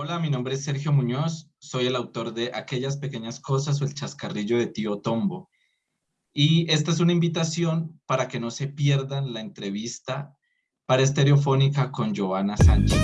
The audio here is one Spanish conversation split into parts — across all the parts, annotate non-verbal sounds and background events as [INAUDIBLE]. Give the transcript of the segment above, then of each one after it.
Hola, mi nombre es Sergio Muñoz, soy el autor de Aquellas Pequeñas Cosas o El Chascarrillo de Tío Tombo. Y esta es una invitación para que no se pierdan la entrevista para Estereofónica con Giovanna Sánchez.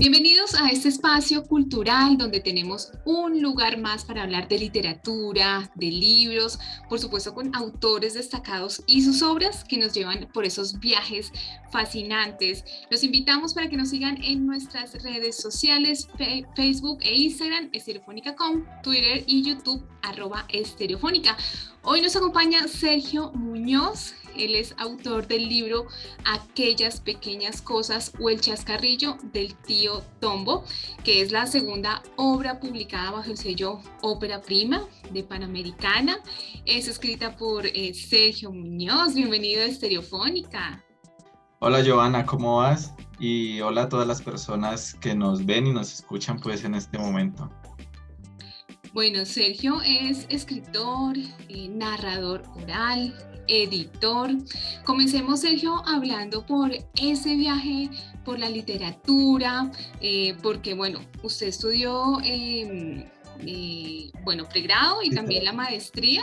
Bienvenidos a este espacio cultural donde tenemos un lugar más para hablar de literatura, de libros, por supuesto con autores destacados y sus obras que nos llevan por esos viajes fascinantes. Los invitamos para que nos sigan en nuestras redes sociales, Facebook e Instagram, estereofónica.com, Twitter y YouTube, arroba estereofónica. Hoy nos acompaña Sergio Muñoz, él es autor del libro Aquellas pequeñas cosas o el chascarrillo del tío Tombo, que es la segunda obra publicada bajo el sello Ópera Prima de Panamericana. Es escrita por eh, Sergio Muñoz. Bienvenido a Estereofónica. Hola Giovanna, ¿cómo vas? Y hola a todas las personas que nos ven y nos escuchan pues en este momento. Bueno, Sergio es escritor, eh, narrador oral, editor. Comencemos, Sergio, hablando por ese viaje por la literatura, eh, porque, bueno, usted estudió, em, eh, bueno, pregrado y también la maestría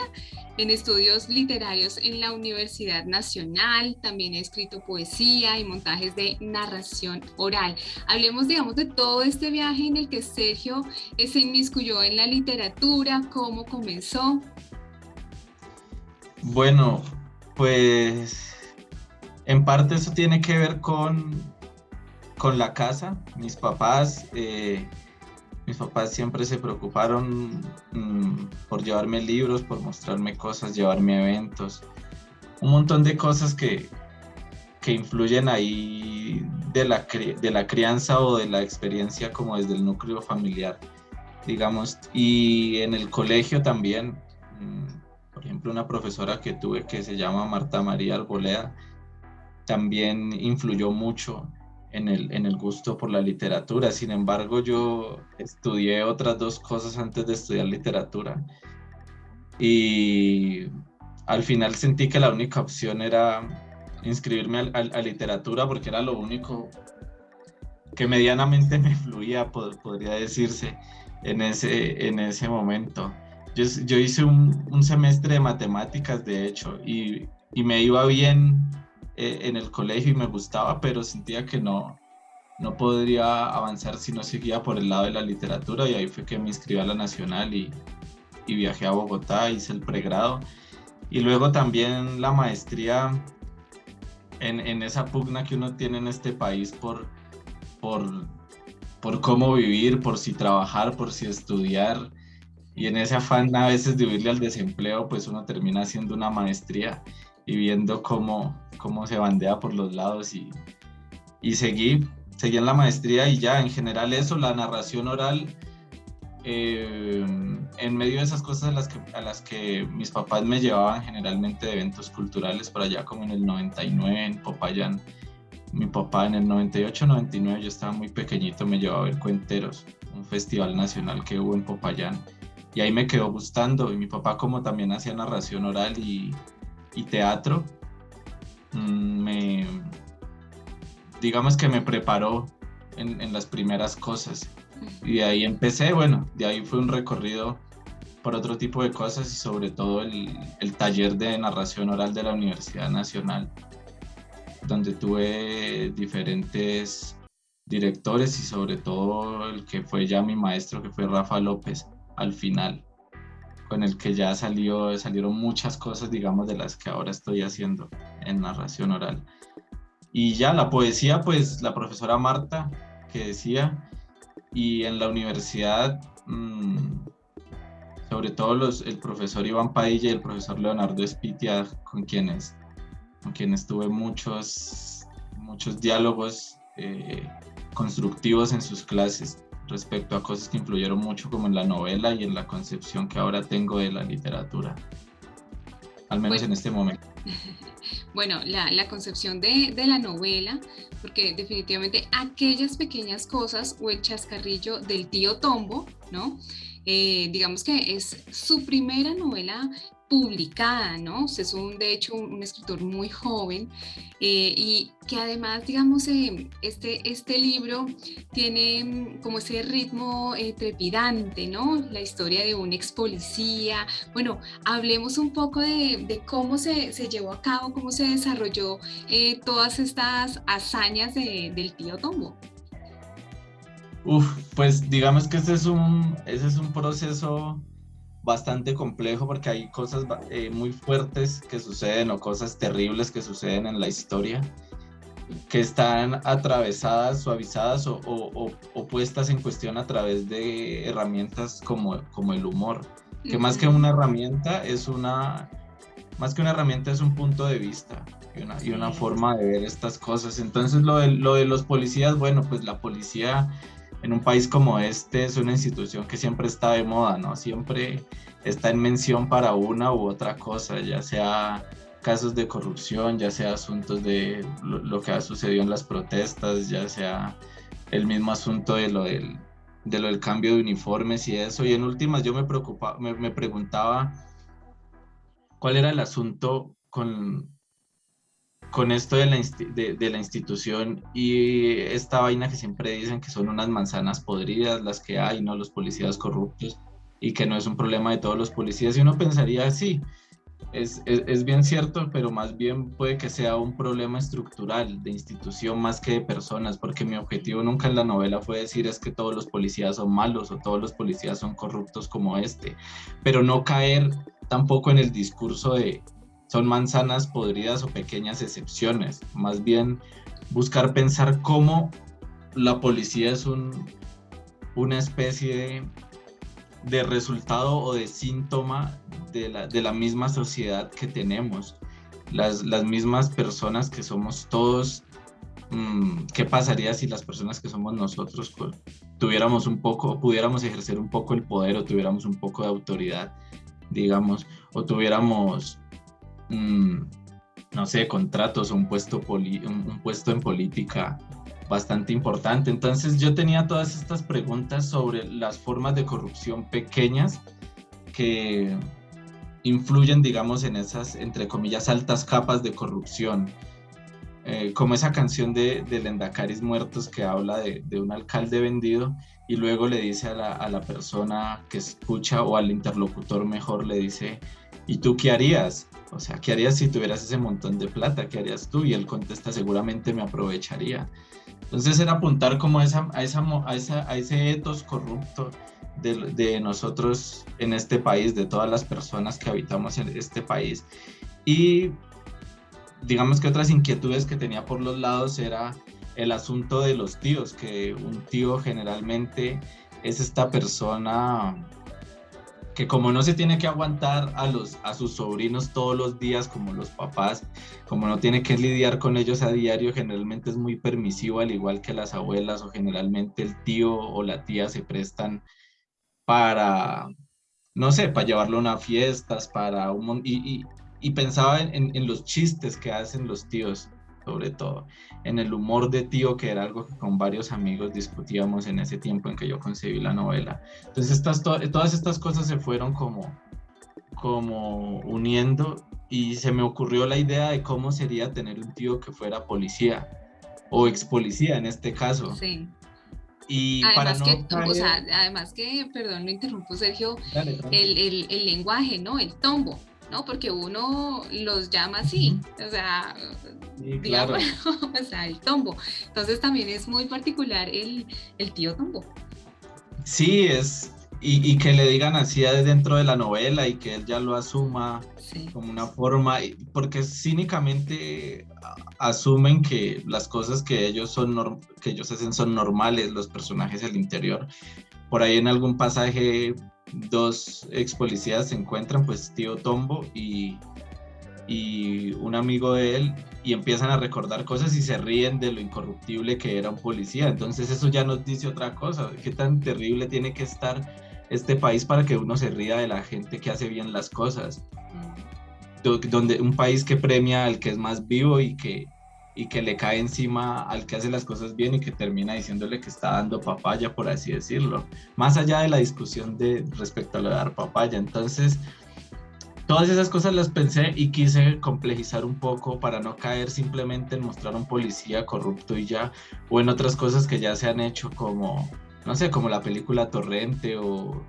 en estudios literarios en la Universidad Nacional, también ha escrito poesía y montajes de narración oral. Hablemos, digamos, de todo este viaje en el que Sergio se inmiscuyó en la literatura, cómo comenzó. Bueno, pues en parte eso tiene que ver con, con la casa. Mis papás, eh, mis papás siempre se preocuparon mm, por llevarme libros, por mostrarme cosas, llevarme eventos. Un montón de cosas que, que influyen ahí de la, de la crianza o de la experiencia como desde el núcleo familiar, digamos. Y en el colegio también por una profesora que tuve que se llama Marta María Arboleda, también influyó mucho en el, en el gusto por la literatura. Sin embargo, yo estudié otras dos cosas antes de estudiar literatura. Y al final sentí que la única opción era inscribirme a, literatura porque era lo único que medianamente me fluía, podría decirse, en ese, en ese momento. Yo, hice un, semestre de matemáticas, de hecho, y, me iba bien eh, en el colegio y me gustaba, pero sentía que no, no podría avanzar si no seguía por el lado de la literatura y ahí fue que me inscribí a la Nacional y, viajé a Bogotá, hice el pregrado. Y luego también la maestría en, en, esa pugna que uno tiene en este país por, por, por cómo vivir, por si trabajar, por si estudiar y en ese afán a veces de huirle al desempleo, pues uno termina haciendo una maestría y viendo cómo, cómo se bandea por los lados y, y seguí, seguí en la maestría y ya en general eso, la narración oral, eh, en medio de esas cosas a las, que, a las que mis papás me llevaban generalmente de eventos culturales por allá como en el 99 en Popayán, mi papá en el 98, 99 yo estaba muy pequeñito, me llevaba a ver Cuenteros, un festival nacional que hubo en Popayán y ahí me quedó gustando. Y mi papá como también hacía narración oral y, teatro, mm, me, digamos que me preparó en, las primeras cosas. Y de ahí empecé, bueno, de ahí fue un recorrido por otro tipo de cosas y sobre todo el, el taller de narración oral de la Universidad Nacional, donde tuve diferentes directores y sobre todo el que fue ya mi maestro, que fue Rafa López al final, con el que ya salió, salieron muchas cosas, digamos, de las que ahora estoy haciendo en narración oral. Y ya la poesía, pues la profesora Marta, que decía, y en la universidad, mm, sobre todo los, el profesor Iván Padilla y el profesor Leonardo Espitia, con quienes, con quienes tuve muchos, muchos diálogos eh, constructivos en sus clases respecto a cosas que influyeron mucho como en la novela y en la concepción que ahora tengo de la literatura, al menos en este momento. [LAUGHS] Bueno, la, la concepción de, de, la novela, porque definitivamente aquellas pequeñas cosas o el chascarrillo del tío Tombo, ¿no? Eh, digamos que es su primera novela publicada, ¿no? Es un, de hecho un, escritor muy joven eh, y que además, digamos, eh, este, este libro tiene mm, como ese ritmo eh, trepidante, ¿no? La historia de un ex policía. Bueno, hablemos un poco de, cómo se, se, llevó a cabo, cómo se desarrolló todas estas hazañas del tío Tombo. Uf, pues digamos que ese es un, ese es un proceso bastante complejo porque hay cosas eh, muy fuertes que suceden o cosas terribles que suceden en la historia que están atravesadas, suavizadas o, o, puestas en cuestión a través de herramientas como, como el humor, que más que una herramienta es una, más que una herramienta es un punto de vista y una, y una forma de ver estas cosas. Entonces lo de, lo de los policías, bueno, pues la policía en un país como este es una institución que siempre está de moda, ¿no? Siempre está en mención para una u otra cosa, ya sea casos de corrupción, ya sea asuntos de lo, que ha sucedido en las protestas, ya sea el mismo asunto de lo del, de lo del cambio de uniformes y eso. Y en últimas yo me, preocupaba, me preguntaba cuál era el asunto con, con esto de la, institución y esta vaina que siempre dicen que son unas manzanas podridas las que hay, ¿no? Los policías corruptos y que no es un problema de todos los policías. Y uno pensaría, sí, es, es, es, bien cierto, pero más bien puede que sea un problema estructural de institución más que de personas, porque mi objetivo nunca en la novela fue decir es que todos los policías son malos o todos los policías son corruptos como este, pero no caer tampoco en el discurso de son manzanas podridas o pequeñas excepciones, más bien buscar pensar cómo la policía es un, una especie de, resultado o de síntoma de la, de la misma sociedad que tenemos, las, las, mismas personas que somos todos. Mm, ¿Qué pasaría si las personas que somos nosotros tuviéramos un poco, pudiéramos ejercer un poco el poder o tuviéramos un poco de autoridad, digamos, o tuviéramos No sé, contratos o un puesto, un, puesto en política bastante importante. Entonces yo tenía todas estas preguntas sobre las formas de corrupción pequeñas que influyen, digamos, en esas, entre comillas, altas capas de corrupción. Eh, como esa canción de, de Lendacaris Muertos que habla de, de, un alcalde vendido y luego le dice a la, a la persona que escucha o al interlocutor mejor, le dice, ¿y tú qué harías? O sea, ¿qué harías si tuvieras ese montón de plata? ¿Qué harías tú? Y él contesta, seguramente me aprovecharía. Entonces era apuntar como a, esa, a, esa, a, esa, a ese etos corrupto de, de, nosotros en este país, de todas las personas que habitamos en este país. Y digamos que otras inquietudes que tenía por los lados era el asunto de los tíos, que un tío generalmente es esta persona que como no se tiene que aguantar a, los, a sus sobrinos todos los días como los papás, como no tiene que lidiar con ellos a diario, generalmente es muy permisivo, al igual que las abuelas o generalmente el tío o la tía se prestan para, no sé, para llevarlo a unas fiestas, para un y, y, pensaba en, en, los chistes que hacen los tíos sobre todo, en el humor de tío, que era algo que con varios amigos discutíamos en ese tiempo en que yo concebí la novela. Entonces estas, todas estas cosas se fueron como, como uniendo y se me ocurrió la idea de cómo sería tener un tío que fuera policía o ex policía en este caso. Sí. Y además, que, o sea, además que, perdón, lo interrumpo Sergio, el, el, el lenguaje, ¿no? El tombo. ¿No? Porque uno los llama así, o sea, digamos, [LAUGHS] o sea, el tombo. Entonces también es muy particular el, el tío tombo. Sí, es, y, y, que le digan así dentro de la novela y que él ya lo asuma como una forma, porque cínicamente asumen que las cosas que ellos, son que ellos hacen son normales, los personajes del interior. Por ahí en algún pasaje dos ex policías se encuentran, pues tío Tombo y, y un amigo de él, y empiezan a recordar cosas y se ríen de lo incorruptible que era un policía. Entonces eso ya nos dice otra cosa, qué tan terrible tiene que estar este país para que uno se ría de la gente que hace bien las cosas. Mm. Donde un país que premia al que es más vivo y que, y que le cae encima al que hace las cosas bien y que termina diciéndole que está dando papaya, por así decirlo. Más allá de la discusión de respecto a lo de dar papaya. Entonces, todas esas cosas las pensé y quise complejizar un poco para no caer simplemente en mostrar a un policía corrupto y ya, o en otras cosas que ya se han hecho como, no sé, como la película Torrente o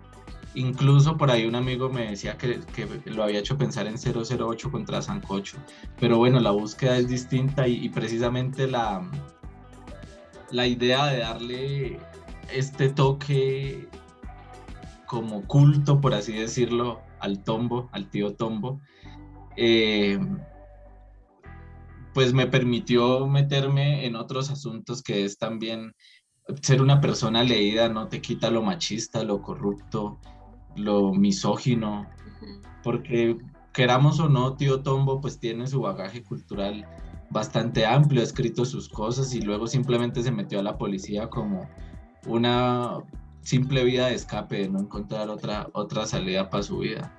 incluso por ahí un amigo me decía que, lo había hecho pensar en 008 contra Sancocho, pero bueno, la búsqueda es distinta y, y precisamente la, la idea de darle este toque como culto, por así decirlo, al tombo, al tío tombo, eh, pues me permitió meterme en otros asuntos que es también ser una persona leída no te quita lo machista, lo corrupto, lo misógino, porque queramos o no, tío Tombo pues tiene su bagaje cultural bastante amplio, ha escrito sus cosas y luego simplemente se metió a la policía como una simple vía de escape, de no encontrar otra, otra salida para su vida.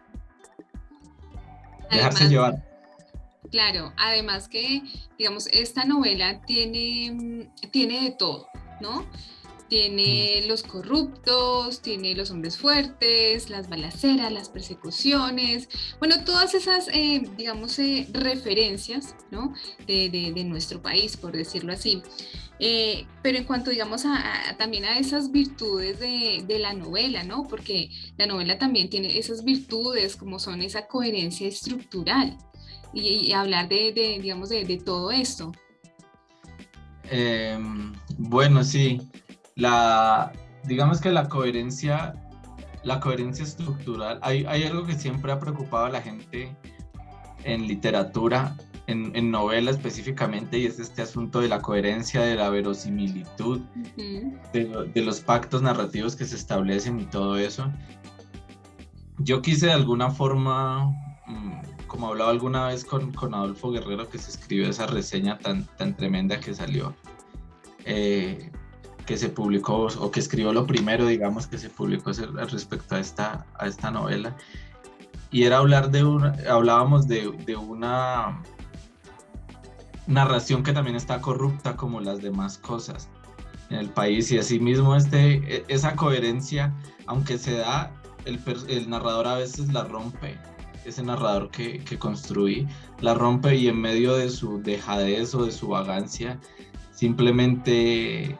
Dejarse llevar. Claro, además que, digamos, esta novela tiene, tiene de todo, ¿no? Tiene mm. los corruptos, tiene los hombres fuertes, las balaceras, las persecuciones, bueno, todas esas, eh, digamos, eh, referencias, ¿no? De, de, nuestro país, por decirlo así. Eh, pero en cuanto, digamos, a, también a esas virtudes de, de, la novela, ¿no? Porque la novela también tiene esas virtudes como son esa coherencia estructural y, hablar de, de, digamos, de, todo esto. Em, bueno, sí. La, digamos que la coherencia, la coherencia estructural, hay, hay algo que siempre ha preocupado a la gente en literatura en, novela específicamente, y es este asunto de la coherencia, de la verosimilitud, de, los pactos narrativos que se establecen y todo eso. Yo quise de alguna forma, mm, como hablaba alguna vez con, con, Adolfo Guerrero, que se escribió esa reseña tan, tan tremenda que salió, eh, que se publicó, o que escribió lo primero, digamos, que se publicó respecto a esta, a esta novela, y era hablar de una, hablábamos de, de una narración que también está corrupta como las demás cosas en el país. Y asimismo este, e, esa coherencia, aunque se da, el, el narrador a veces la rompe, ese narrador que, que, construí, la rompe y en medio de su dejadez o de su vagancia, simplemente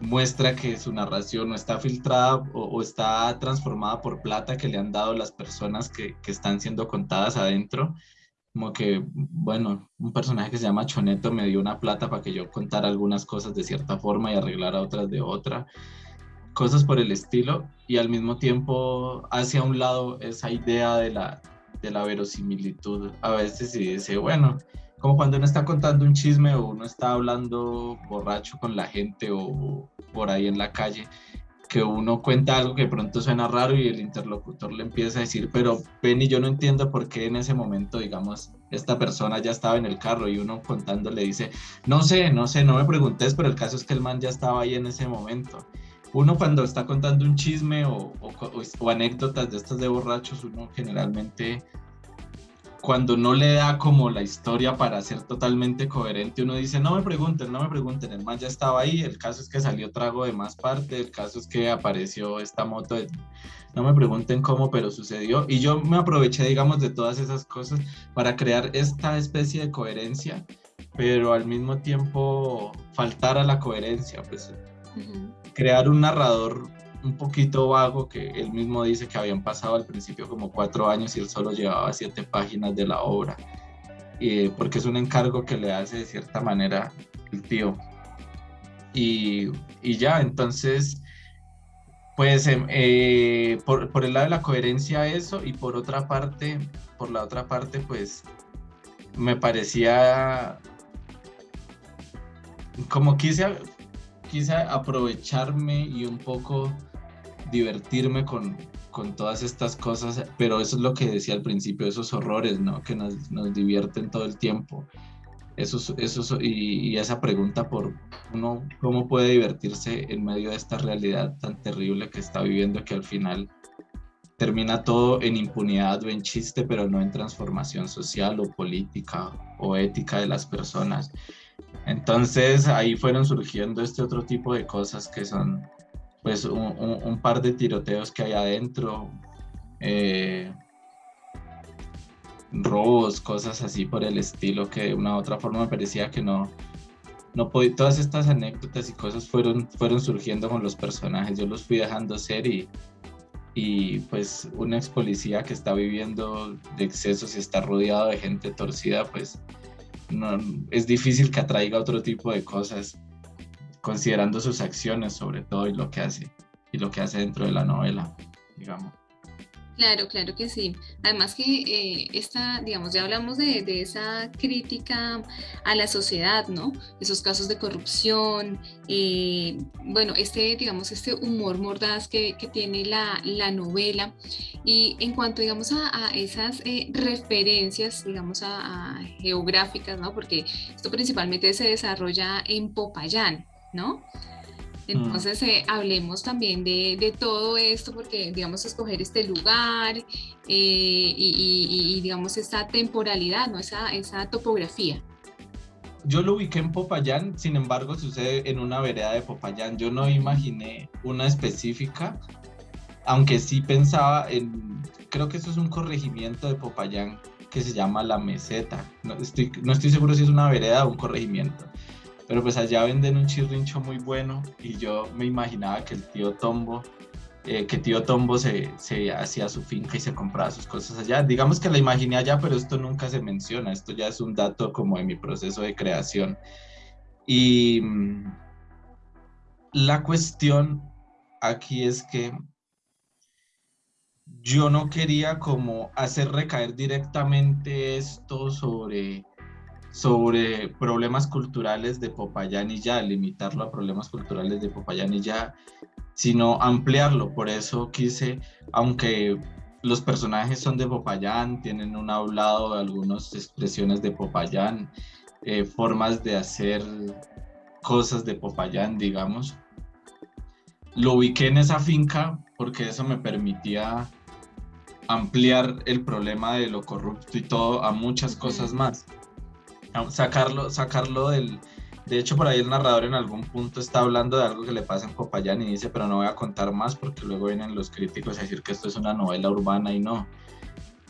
muestra que su narración no está filtrada o, está transformada por plata que le han dado las personas que, que están siendo contadas adentro como que, bueno, un personaje que se llama Choneto me dio una plata para que yo contara algunas cosas de cierta forma y arreglara otras de otra, cosas por el estilo, y al mismo tiempo hacia un lado esa idea de la, de la verosimilitud. A veces sí dice, bueno, como cuando uno está contando un chisme o uno está hablando borracho con la gente o por ahí en la calle, que uno cuenta algo que pronto suena raro y el interlocutor le empieza a decir, pero Penny, yo no entiendo por qué en ese momento, digamos, esta persona ya estaba en el carro y uno contando le dice, no sé, no sé, no me preguntes, pero el caso es que el man ya estaba ahí en ese momento. Uno cuando está contando un chisme o, o anécdotas de estas de borrachos, uno generalmente cuando no le da como la historia para ser totalmente coherente, uno dice, no me pregunten, no me pregunten, el man ya estaba ahí, el caso es que salió trago de más parte, el caso es que apareció esta moto, no me pregunten cómo, pero sucedió. Y yo me aproveché, digamos, de todas esas cosas para crear esta especie de coherencia, pero al mismo tiempo faltar a la coherencia, pues crear un narrador un poquito vago que él mismo dice que habían pasado al principio como cuatro años y él solo llevaba siete páginas de la obra, porque es un encargo que le hace de cierta manera el tío. Y, y ya, entonces, pues em, eh, por, por, el lado de la coherencia eso y por otra parte, por la otra parte, pues me parecía como quise, quise aprovecharme y un poco divertirme con, con todas estas cosas, pero eso es lo que decía al principio, esos horrores, ¿no? Que nos, nos divierten todo el tiempo. Eso, eso, y, y, esa pregunta por uno, ¿cómo puede divertirse en medio de esta realidad tan terrible que está viviendo que al final termina todo en impunidad o en chiste, pero no en transformación social o política o ética de las personas? Entonces ahí fueron surgiendo este otro tipo de cosas que son pues un, par de tiroteos que hay adentro, eh, robos, cosas así por el estilo, que de una u otra forma me parecía que no, no podía, todas estas anécdotas y cosas fueron, fueron surgiendo con los personajes, yo los fui dejando ser y, y pues un ex policía que está viviendo de excesos y está rodeado de gente torcida, pues no, es difícil que atraiga otro tipo de cosas, considerando sus acciones sobre todo y lo que hace, y lo que hace dentro de la novela, digamos. Claro, claro que sí. Además que eh, esta, digamos, ya hablamos de, esa crítica a la sociedad, ¿no? Esos casos de corrupción, eh, bueno, este, digamos, este humor mordaz que, tiene la, novela. Y en cuanto, digamos, a, esas eh, referencias, digamos, a, geográficas, ¿no? Porque esto principalmente se desarrolla en Popayán, ¿no? Mm. Entonces, eh, hablemos también de, todo esto, porque, digamos, escoger este lugar eh, y, digamos, esta temporalidad, ¿no? Esa, esa topografía. Yo lo ubiqué en Popayán, sin embargo, sucede en una vereda de Popayán. Yo no imaginé una específica, aunque sí pensaba en, creo que eso es un corregimiento de Popayán que se llama La Meseta. No estoy, no estoy seguro si es una vereda o un corregimiento pero pues allá venden un chirrincho muy bueno y yo me imaginaba que el tío Tombo, eh, que tío Tombo se, se hacía su finca y se compraba sus cosas allá. Digamos que la imaginé allá, pero esto nunca se menciona, esto ya es un dato como de mi proceso de creación. Y mm, la cuestión aquí es que yo no quería como hacer recaer directamente esto sobre sobre problemas culturales de Popayán y ya, limitarlo a problemas culturales de Popayán y ya, sino ampliarlo. Por eso quise, aunque los personajes son de Popayán, tienen un hablado, algunas expresiones de Popayán, eh, formas de hacer cosas de Popayán, digamos. Lo ubiqué en esa finca porque eso me permitía ampliar el problema de lo corrupto y todo a muchas cosas más sacarlo, sacarlo del... De hecho, por ahí el narrador en algún punto está hablando de algo que le pasa en Popayán y dice, pero no voy a contar más porque luego vienen los críticos a decir que esto es una novela urbana y no.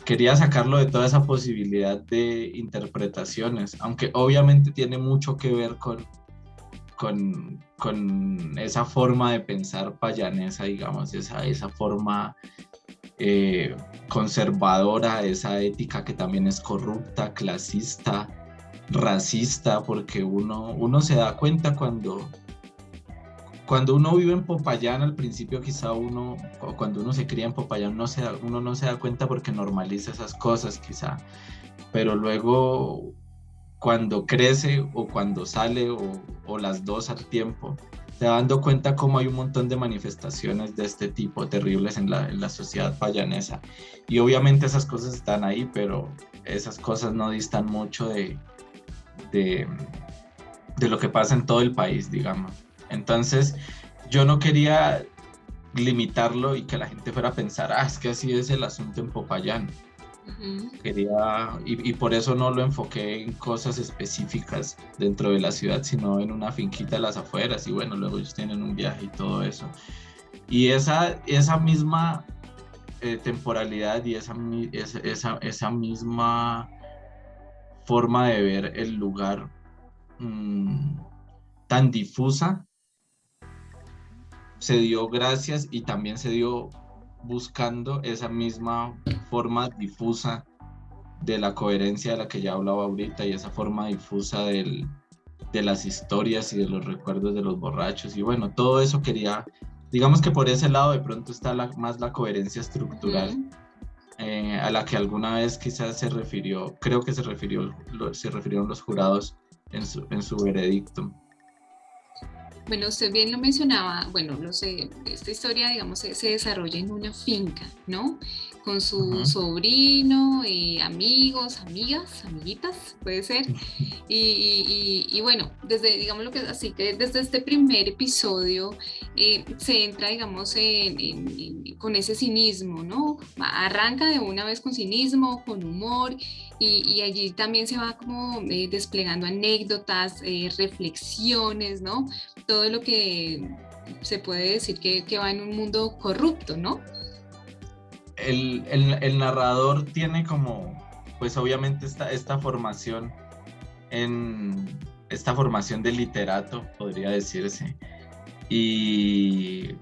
Quería sacarlo de toda esa posibilidad de interpretaciones, aunque obviamente tiene mucho que ver con, con, con esa forma de pensar payanesa, digamos, esa, esa forma eh, conservadora, esa ética que también es corrupta, clasista, racista, porque uno, uno se da cuenta cuando, cuando uno vive en Popayán, al principio quizá uno, o cuando uno se cría en Popayán, no se uno no se da cuenta porque normaliza esas cosas quizá, pero luego cuando crece o cuando sale o, las dos al tiempo, se va dando cuenta cómo hay un montón de manifestaciones de este tipo terribles en la, en la sociedad payanesa. Y obviamente esas cosas están ahí, pero esas cosas no distan mucho de, de, lo que pasa en todo el país, digamos. Entonces, yo no quería limitarlo y que la gente fuera a pensar, ah, es que así es el asunto en Popayán. Quería, y, por eso no lo enfoqué en cosas específicas dentro de la ciudad, sino en una finquita de las afueras, y bueno, luego ellos tienen un viaje y todo eso. Y esa, esa misma eh, temporalidad y esa, esa, esa misma forma de ver el lugar mm, tan difusa se dio gracias y también se dio buscando esa misma forma difusa de la coherencia de la que ya hablaba ahorita y esa forma difusa de las historias y de los recuerdos de los borrachos y bueno, todo eso quería, digamos que por ese lado de pronto está más la coherencia estructural. Eh, a la que alguna vez quizás se refirió, creo que se, refirió, se refirieron los jurados en su, en su veredicto. Bueno, usted bien lo mencionaba, bueno, no sé, esta historia, digamos, se, se desarrolla en una finca, ¿no? Con su sobrino, y amigos, amigas, amiguitas, puede ser. Y, bueno, desde, digamos lo que así que desde este primer episodio eh, se entra, digamos, con ese cinismo, ¿no? Arranca de una vez con cinismo, con humor, y, allí también se va como eh, desplegando anécdotas, eh, reflexiones, ¿no? Todo lo que se puede decir que, que va en un mundo corrupto, ¿no? El, narrador tiene como pues obviamente esta, esta formación en esta formación de literato, podría decirse. Y,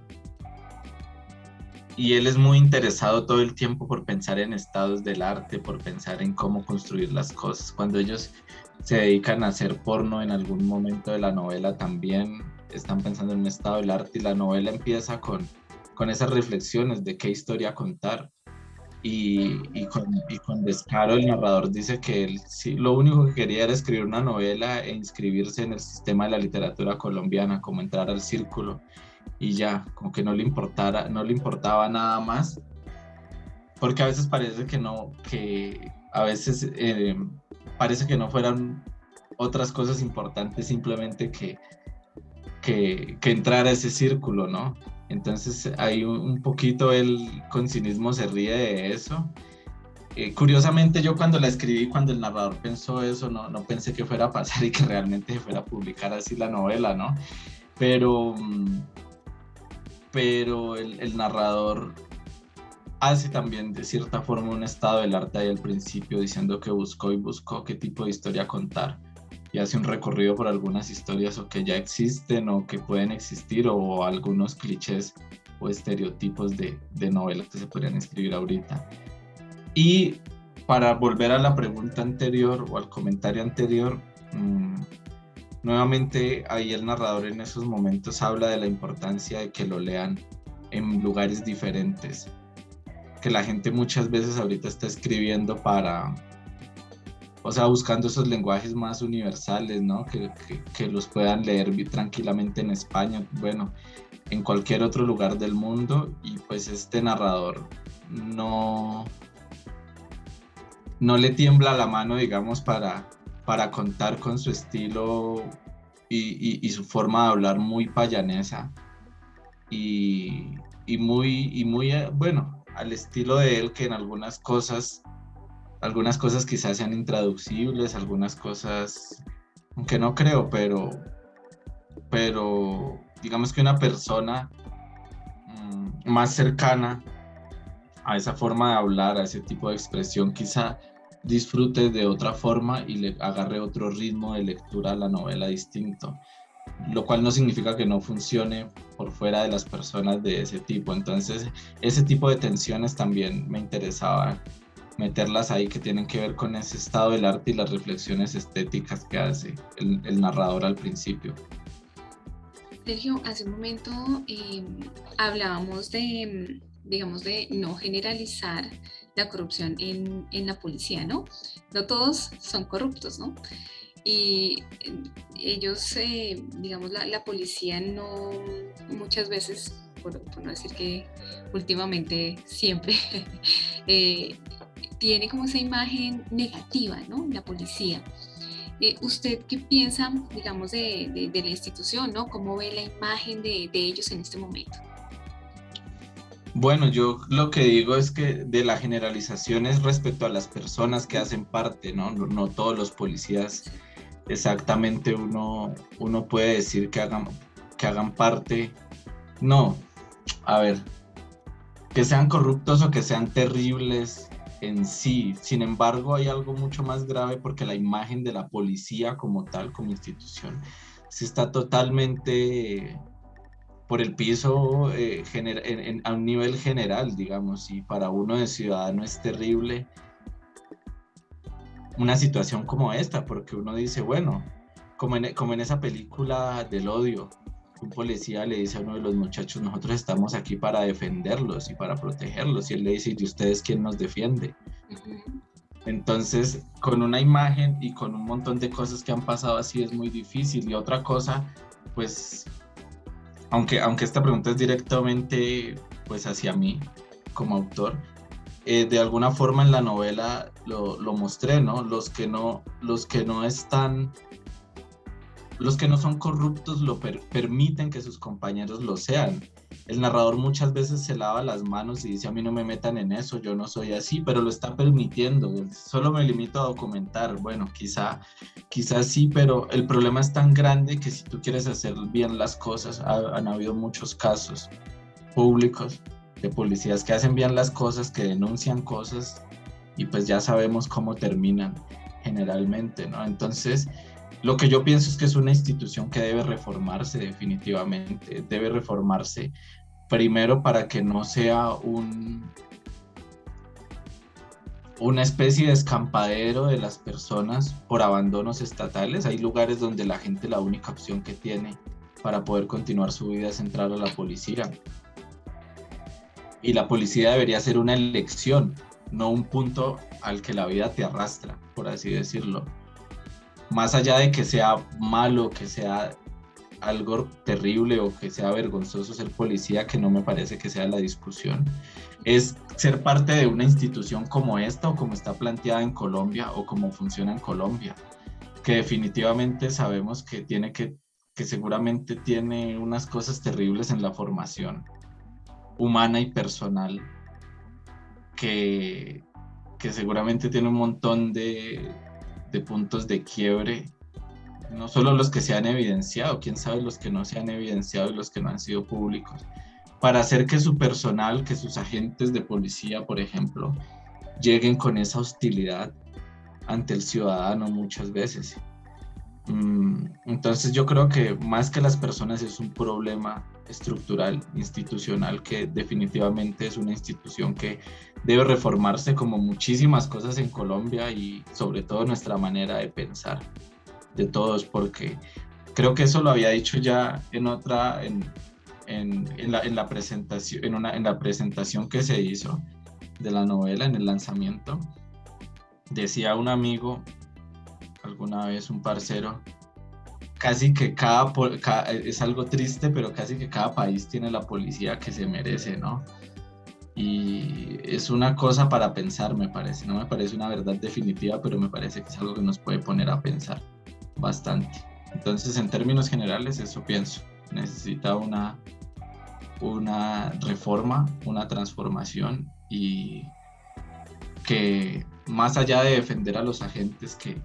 y él es muy interesado todo el tiempo por pensar en estados del arte, por pensar en cómo construir las cosas. Cuando ellos se dedican a hacer porno en algún momento de la novela también están pensando en un estado del arte y la novela empieza con, con esas reflexiones de qué historia contar. Y, y, con, y, con, descaro el narrador dice que él sí, lo único que quería era escribir una novela e inscribirse en el sistema de la literatura colombiana, como entrar al círculo y ya, como que no le importara, no le importaba nada más, porque a veces parece que no, que a veces eh, parece que no fueran otras cosas importantes simplemente que, que, que entrar a ese círculo, ¿no? Entonces ahí un poquito el con cinismo se ríe de eso. Eh, curiosamente yo cuando la escribí, cuando el narrador pensó eso, no, no pensé que fuera a pasar [LAUGHS] y que realmente se fuera a publicar así la novela, ¿no? Pero, pero el, el narrador hace también de cierta forma un estado del arte ahí al principio, diciendo que buscó y buscó qué tipo de historia contar y hace un recorrido por algunas historias o que ya existen o que pueden existir o algunos clichés o estereotipos de, de novelas que se podrían escribir ahorita. Y para volver a la pregunta anterior o al comentario anterior, mmm, nuevamente ahí el narrador en esos momentos habla de la importancia de que lo lean en lugares diferentes, que la gente muchas veces ahorita está escribiendo para, o sea, buscando esos lenguajes más universales, ¿no? Que, que, los puedan leer tranquilamente en España, bueno, en cualquier otro lugar del mundo y pues este narrador no, no le tiembla la mano, digamos, para, para contar con su estilo y, y, y su forma de hablar muy payanesa y, y muy, y muy, eh, bueno, al estilo de él que en algunas cosas algunas cosas quizás sean intraducibles, algunas cosas, aunque no creo, pero, pero digamos que una persona mmm, más cercana a esa forma de hablar, a ese tipo de expresión, quizá disfrute de otra forma y le agarre otro ritmo de lectura a la novela distinto, lo cual no significa que no funcione por fuera de las personas de ese tipo. Entonces, ese tipo de tensiones también me interesaba meterlas ahí que tienen que ver con ese estado del arte y las reflexiones estéticas que hace el, narrador al principio. Sergio, hace un momento eh, hablábamos de, digamos, de no generalizar la corrupción en, en, la policía, ¿no? No todos son corruptos, ¿no? Y ellos, eh, digamos, la, la, policía no muchas veces, por, por, no decir que últimamente siempre, [LAUGHS] eh, tiene como esa imagen negativa, ¿no? La policía. Eh, ¿Usted qué piensa, digamos, de, la institución, ¿no? ¿Cómo ve la imagen de, de, ellos en este momento? Bueno, yo lo que digo es que de la generalización es respecto a las personas que hacen parte, ¿no? No, no todos los policías exactamente uno, uno puede decir que hagan, que hagan parte. No, a ver, que sean corruptos o que sean terribles en sí. Sin embargo, hay algo mucho más grave porque la imagen de la policía como tal, como institución, se está totalmente por el piso eh, en, a un nivel general, digamos, y para uno de ciudadano es terrible una situación como esta, porque uno dice, bueno, como en, como en esa película del odio, un policía le dice a uno de los muchachos, nosotros estamos aquí para defenderlos y para protegerlos. Y él le dice, ¿y ustedes quién nos defiende? Uh -huh. Entonces, con una imagen y con un montón de cosas que han pasado así es muy difícil. Y otra cosa, pues, aunque, aunque esta pregunta es directamente pues hacia mí como autor, eh, de alguna forma en la novela lo, lo, mostré, ¿no? Los que no, los que no están los que no son corruptos lo per permiten que sus compañeros lo sean. El narrador muchas veces se lava las manos y dice a mí no me metan en eso, yo no soy así, pero lo está permitiendo. Solo me limito a documentar. Bueno, quizá, quizá sí, pero el problema es tan grande que si tú quieres hacer bien las cosas, ha, han habido muchos casos públicos de policías que hacen bien las cosas, que denuncian cosas y pues ya sabemos cómo terminan generalmente, ¿no? Entonces, lo que yo pienso es que es una institución que debe reformarse definitivamente, debe reformarse primero para que no sea un, una especie de escampadero de las personas por abandonos estatales. Hay lugares donde la gente la única opción que tiene para poder continuar su vida es entrar a la policía. Y la policía debería ser una elección, no un punto al que la vida te arrastra, por así decirlo. Más allá de que sea malo, que sea algo terrible o que sea vergonzoso ser policía, que no me parece que sea la discusión, es ser parte de una institución como esta o como está planteada en Colombia o como funciona en Colombia, que definitivamente sabemos que tiene que, que seguramente tiene unas cosas terribles en la formación humana y personal, que, que seguramente tiene un montón de, de puntos de quiebre no solo los que se han evidenciado, quién sabe los que no se han evidenciado y los que no han sido públicos, para hacer que su personal, que sus agentes de policía, por ejemplo, lleguen con esa hostilidad ante el ciudadano muchas veces. Mm, entonces yo creo que más que las personas es un problema estructural, institucional, que definitivamente es una institución que debe reformarse como muchísimas cosas en Colombia y sobre todo nuestra manera de pensar de todos, porque creo que eso lo había dicho ya en otra, en, en, la, en, la, presentación, en, una, en la presentación que se hizo de la novela, en el lanzamiento. Decía un amigo, alguna vez un parcero, casi que cada, es algo triste, pero casi que cada país tiene la policía que se merece, ¿no? Y es una cosa para pensar, me parece. No me parece una verdad definitiva, pero me parece que es algo que nos puede poner a pensar bastante. Entonces, en términos generales, eso pienso. Necesita una, una reforma, una transformación y que más allá de defender a los agentes que,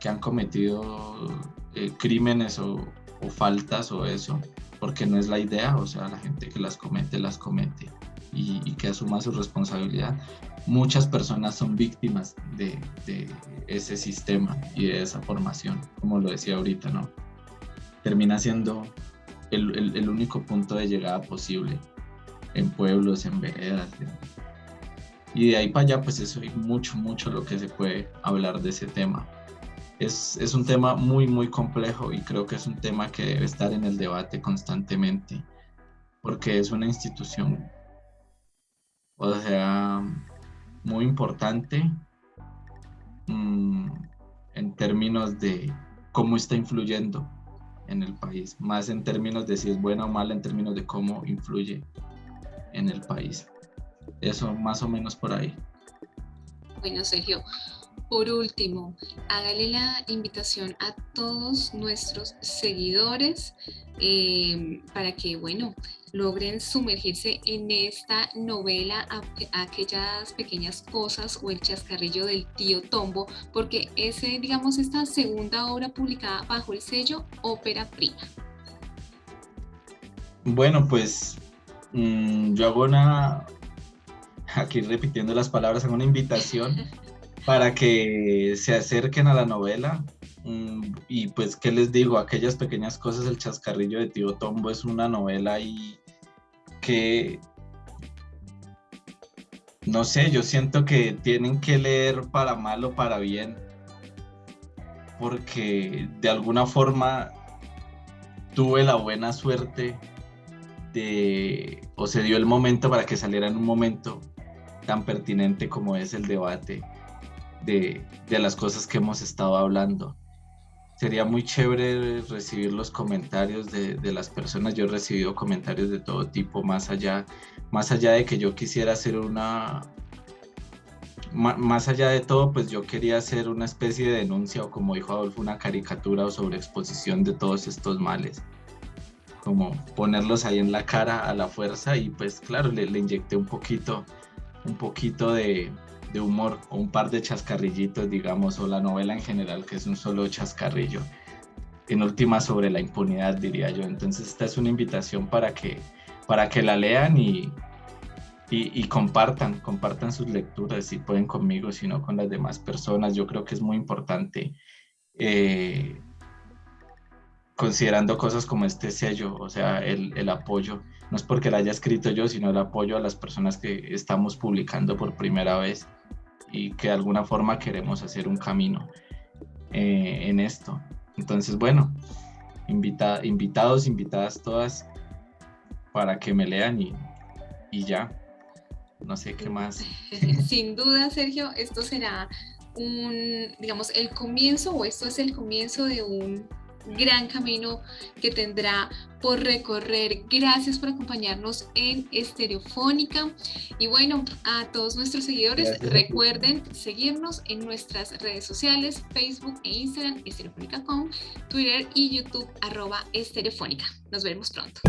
que han cometido eh, crímenes o, o, faltas o eso, porque no es la idea, o sea, la gente que las comete, las comete y, y que asuma su responsabilidad, muchas personas son víctimas de, ese sistema y de esa formación, como lo decía ahorita, ¿no? Termina siendo el, único punto de llegada posible en pueblos, en veredas. Y de ahí para allá, pues eso hay mucho, mucho lo que se puede hablar de ese tema. Es, es un tema muy, muy complejo y creo que es un tema que debe estar en el debate constantemente, porque es una institución, o sea, muy importante mm, en términos de cómo está influyendo en el país, más en términos de si es buena o mala, en términos de cómo influye en el país. Eso más o menos por ahí. Bueno, Sergio, por último, hágale la invitación a todos nuestros seguidores eh, para que, bueno, logren sumergirse en esta novela, aquellas pequeñas cosas o el chascarrillo del tío Tombo, porque es, digamos, esta segunda obra publicada bajo el sello Ópera Prima. Bueno, pues mm, yo hago una, aquí repitiendo las palabras, hago una invitación [LAUGHS] para que se acerquen a la novela. Mm, y pues, ¿qué les digo? Aquellas pequeñas cosas, el chascarrillo de Tío Tombo es una novela y que, no sé, yo siento que tienen que leer para mal o para bien, porque de alguna forma tuve la buena suerte de, o se dio el momento para que saliera en un momento tan pertinente como es el debate de, las cosas que hemos estado hablando. Sería muy chévere recibir los comentarios de, las personas. Yo he recibido comentarios de todo tipo, más allá, más allá de que yo quisiera hacer una, más allá de todo, pues yo quería hacer una especie de denuncia o como dijo Adolfo, una caricatura o sobre exposición de todos estos males. Como ponerlos ahí en la cara a la fuerza y pues claro, le, le inyecté un poquito, un poquito de, de humor o un par de chascarrillitos, digamos, o la novela en general, que es un solo chascarrillo. En última sobre la impunidad, diría yo. Entonces esta es una invitación para que, para que la lean y, y, compartan, compartan sus lecturas, si pueden conmigo, si no con las demás personas. Yo creo que es muy importante, eh, considerando cosas como este sello, o sea, el, el, apoyo, no es porque la haya escrito yo, sino el apoyo a las personas que estamos publicando por primera vez y que de alguna forma queremos hacer un camino eh, en esto. Entonces, bueno, invita, invitados, invitadas todas para que me lean y, y ya no sé qué más. [LAUGHS] Sin duda, Sergio, esto será un, digamos, el comienzo o esto es el comienzo de un gran camino que tendrá por recorrer. Gracias por acompañarnos en Estereofónica. Y bueno, a todos nuestros seguidores, recuerden seguirnos en nuestras redes sociales, Facebook e Instagram, estereofónica.com, Twitter y YouTube, arroba estereofónica. Nos vemos pronto.